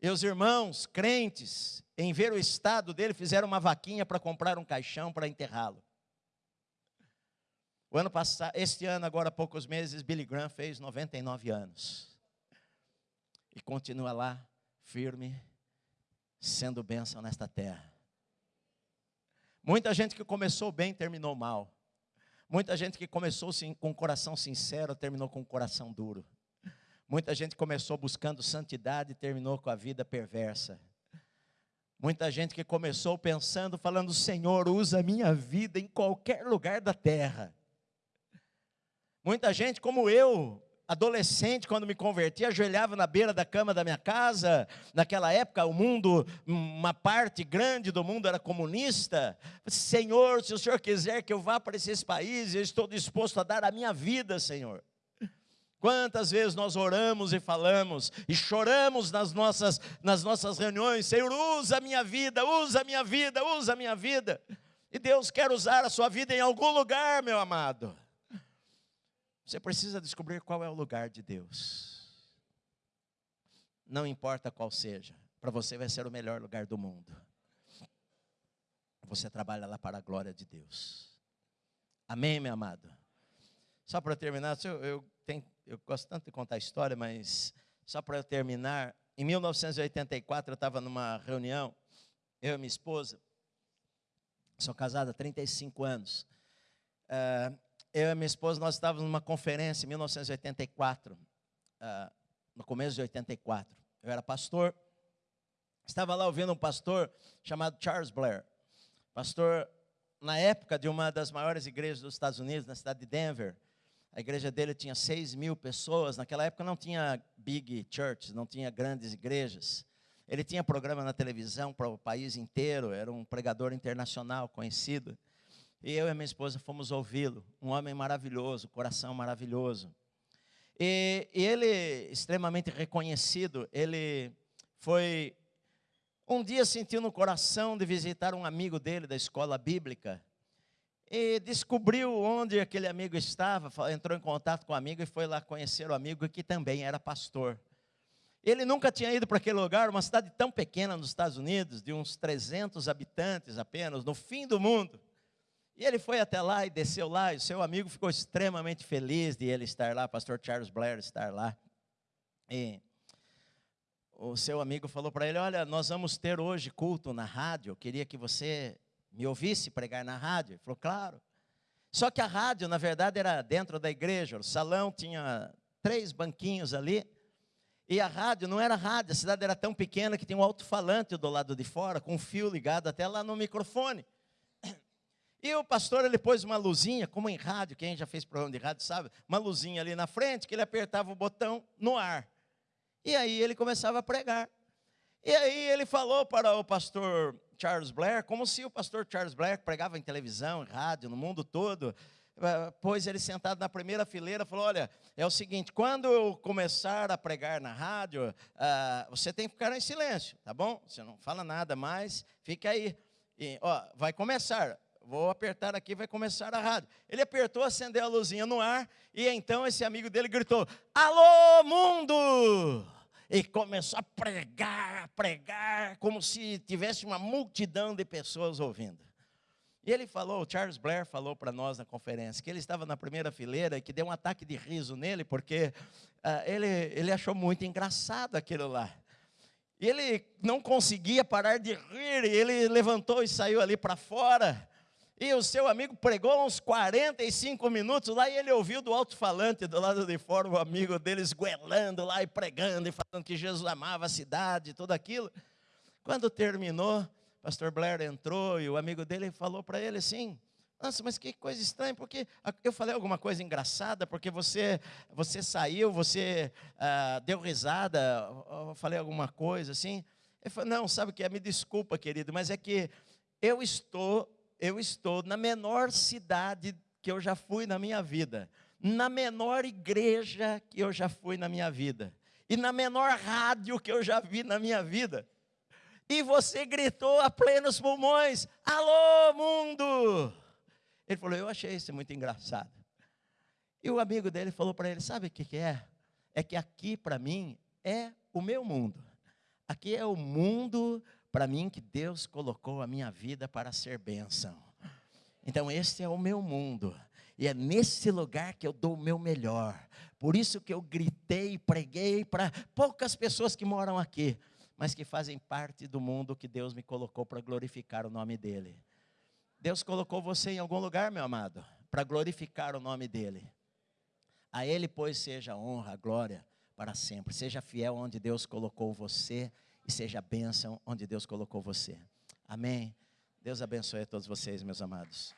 E os irmãos crentes, em ver o estado dele, fizeram uma vaquinha para comprar um caixão para enterrá-lo. O ano passado, este ano, agora há poucos meses, Billy Graham fez 99 anos. E continua lá, firme, sendo bênção nesta terra. Muita gente que começou bem terminou mal. Muita gente que começou com um coração sincero terminou com um coração duro. Muita gente começou buscando santidade e terminou com a vida perversa. Muita gente que começou pensando, falando: Senhor, usa a minha vida em qualquer lugar da terra. Muita gente, como eu, adolescente, quando me converti, ajoelhava na beira da cama da minha casa. Naquela época, o mundo, uma parte grande do mundo era comunista. Senhor, se o Senhor quiser que eu vá para esses países, eu estou disposto a dar a minha vida, Senhor. Quantas vezes nós oramos e falamos e choramos nas nossas, nas nossas reuniões, Senhor, usa a minha vida, usa a minha vida, usa a minha vida. E Deus quer usar a sua vida em algum lugar, meu amado. Você precisa descobrir qual é o lugar de Deus. Não importa qual seja, para você vai ser o melhor lugar do mundo. Você trabalha lá para a glória de Deus. Amém, meu amado? Só para terminar, eu, eu, tenho, eu gosto tanto de contar a história, mas só para terminar, em 1984 eu estava numa reunião, eu e minha esposa, sou casada há 35 anos. Uh, eu e minha esposa, nós estávamos numa conferência em 1984, uh, ah, no começo de 84. Eu era pastor, estava lá ouvindo um pastor chamado Charles Blair. Pastor, na época de uma das maiores igrejas dos Estados Unidos, na cidade de Denver. A igreja dele tinha 6 mil pessoas. Naquela época não tinha big churches, não tinha grandes igrejas. Ele tinha programa na televisão para o país inteiro, era um pregador internacional conhecido. E eu e minha esposa fomos ouvi-lo. Um homem maravilhoso, coração maravilhoso. E, e ele, extremamente reconhecido, ele foi. Um dia sentiu no coração de visitar um amigo dele da escola bíblica. E descobriu onde aquele amigo estava, entrou em contato com o amigo e foi lá conhecer o amigo que também era pastor. Ele nunca tinha ido para aquele lugar, uma cidade tão pequena nos Estados Unidos, de uns 300 habitantes apenas, no fim do mundo. E ele foi até lá e desceu lá, e o seu amigo ficou extremamente feliz de ele estar lá, pastor Charles Blair estar lá. E o seu amigo falou para ele: Olha, nós vamos ter hoje culto na rádio, eu queria que você me ouvisse pregar na rádio. Ele falou: Claro. Só que a rádio, na verdade, era dentro da igreja, o salão tinha três banquinhos ali, e a rádio não era rádio, a cidade era tão pequena que tinha um alto-falante do lado de fora, com um fio ligado até lá no microfone. E o pastor, ele pôs uma luzinha, como em rádio, quem já fez programa de rádio sabe, uma luzinha ali na frente, que ele apertava o botão no ar. E aí ele começava a pregar. E aí ele falou para o pastor Charles Blair, como se o pastor Charles Blair pregava em televisão, em rádio, no mundo todo, eh, pôs ele sentado na primeira fileira, falou: Olha, é o seguinte, quando eu começar a pregar na rádio, uh, você tem que ficar em silêncio, tá bom? Você não fala nada mais, fica aí. E, ó, vai começar vou apertar aqui, vai começar a rádio. Ele apertou, acendeu a luzinha no ar, e então esse amigo dele gritou: Alô, mundo! E começou a pregar, a pregar, como se tivesse uma multidão de pessoas ouvindo. E ele falou, o Charles Blair falou para nós na conferência, que ele estava na primeira fileira e que deu um ataque de riso nele, porque uh, ele, ele achou muito engraçado aquilo lá. E ele não conseguia parar de rir, e ele levantou e saiu ali para fora. E o seu amigo pregou uns 45 minutos lá e ele ouviu do alto-falante do lado de fora o amigo dele esguelando lá e pregando e falando que Jesus amava a cidade e tudo aquilo. Quando terminou, pastor Blair entrou e o amigo dele falou para ele assim: nossa, mas que coisa estranha, porque eu falei alguma coisa engraçada, porque você, você saiu, você ah, deu risada, eu falei alguma coisa assim. Ele falou, não, sabe o que é? Me desculpa, querido, mas é que eu estou eu estou na menor cidade que eu já fui na minha vida, na menor igreja que eu já fui na minha vida, e na menor rádio que eu já vi na minha vida. E você gritou a plenos pulmões: Alô, mundo! Ele falou: Eu achei isso muito engraçado. E o amigo dele falou para ele: Sabe o que, que é? É que aqui para mim é o meu mundo. Aqui é o mundo para mim que Deus colocou a minha vida para ser bênção. Então, esse é o meu mundo. E é nesse lugar que eu dou o meu melhor. Por isso que eu gritei preguei para poucas pessoas que moram aqui, mas que fazem parte do mundo que Deus me colocou para glorificar o nome dEle. Deus colocou você em algum lugar, meu amado, para glorificar o nome dEle. A Ele, pois, seja honra, glória para sempre. Seja fiel onde Deus colocou você e seja bênção onde Deus colocou você. Amém. Deus abençoe a todos vocês, meus amados.